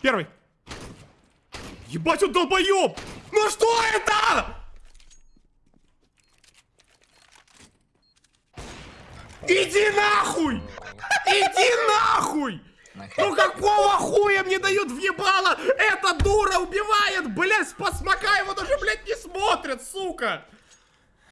Первый. Ебать, он долбоеб! Ну что это? Иди нахуй! Иди нахуй! Ну какого хуя мне дают въебало? Эта дура убивает, блядь, спасмака его даже, блядь, не смотрят, сука!